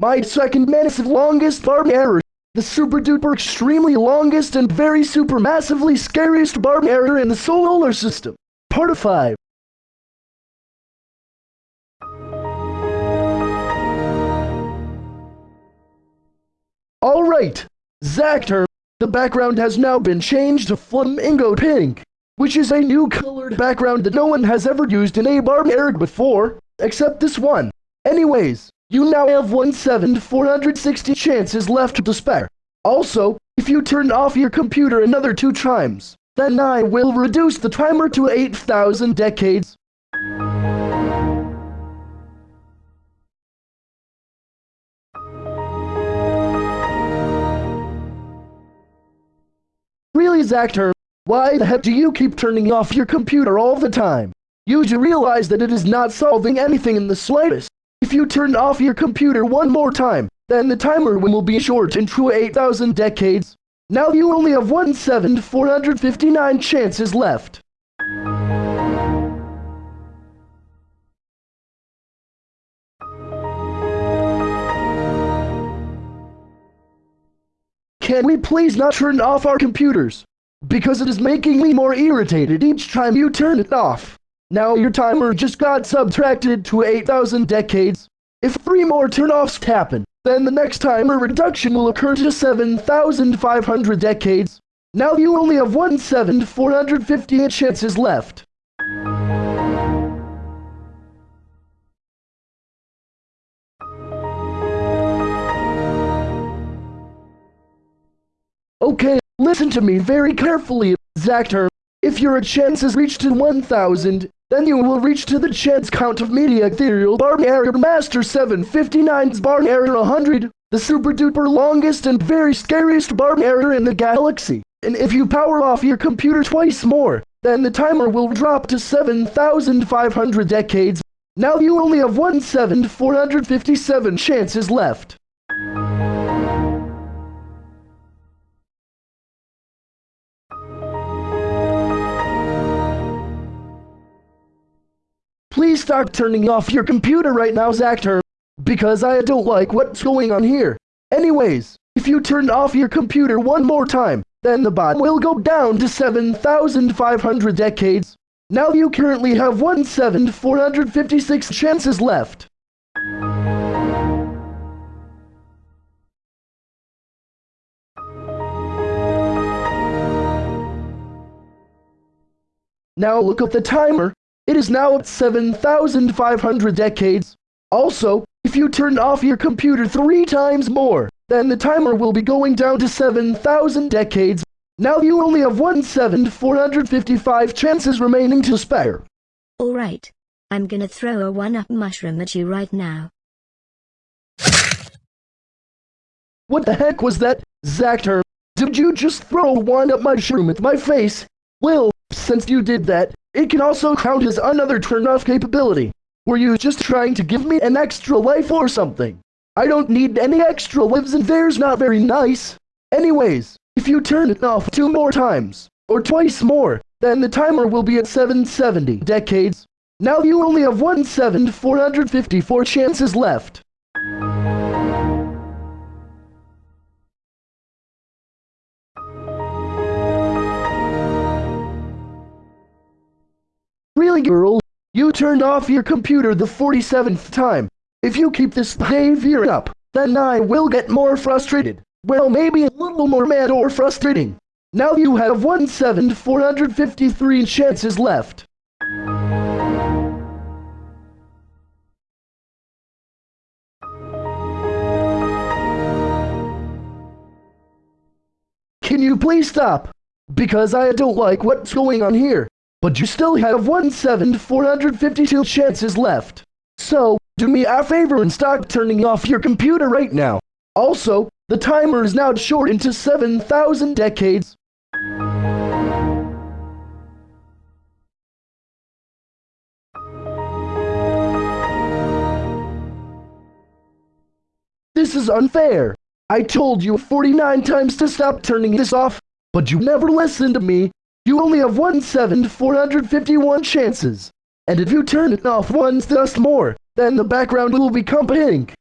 My second massive longest barb error. The super duper extremely longest and very super massively scariest barb error in the solar system. Part of 5. Alright, Zactor, the background has now been changed to flamingo pink, which is a new colored background that no one has ever used in a barbaric before, except this one. Anyways, you now have 1 7 460 chances left to spare. Also, if you turn off your computer another two times, then I will reduce the timer to 8,000 decades. Really, Zactor, why the heck do you keep turning off your computer all the time? You do realize that it is not solving anything in the slightest. If you turn off your computer one more time, then the timer will be short into 8,000 decades. Now you only have 1 7 459 chances left. Can we please not turn off our computers? Because it is making me more irritated each time you turn it off. Now your timer just got subtracted to 8,000 decades. If three more turn-offs happen, then the next timer reduction will occur to 7,500 decades. Now you only have 1 7 458 chances left. Okay, listen to me very carefully, Zactor. If your chances reach to 1,000, then you will reach to the chance count of media ethereal bar error master 759's bar error 100, the super duper longest and very scariest bar error in the galaxy. And if you power off your computer twice more, then the timer will drop to 7,500 decades. Now you only have 1 7 457 chances left. Start turning off your computer right now, Zactor, because I don't like what's going on here. Anyways, if you turn off your computer one more time, then the bot will go down to 7,500 decades. Now you currently have 1 7 456 chances left. Now look at the timer. It is now at 7,500 decades. Also, if you turn off your computer three times more, then the timer will be going down to 7,000 decades. Now you only have 1 7 455 chances remaining to spare. Alright. I'm gonna throw a one-up mushroom at you right now. What the heck was that, Zactor? Did you just throw a one-up mushroom at my face? Well, since you did that, it can also count as another turn-off capability. Were you just trying to give me an extra life or something? I don't need any extra lives and there's not very nice. Anyways, if you turn it off two more times, or twice more, then the timer will be at 770 decades. Now you only have 1 7 454 chances left. Really, girl? You turned off your computer the 47th time. If you keep this behavior up, then I will get more frustrated. Well, maybe a little more mad or frustrating. Now you have 1 7 453 chances left. Can you please stop? Because I don't like what's going on here. But you still have 1 7 452 chances left. So, do me a favor and stop turning off your computer right now. Also, the timer is now shortened to 7,000 decades. This is unfair. I told you 49 times to stop turning this off, but you never listened to me. You only have 1 7 451 chances. And if you turn it off once just more, then the background will become pink.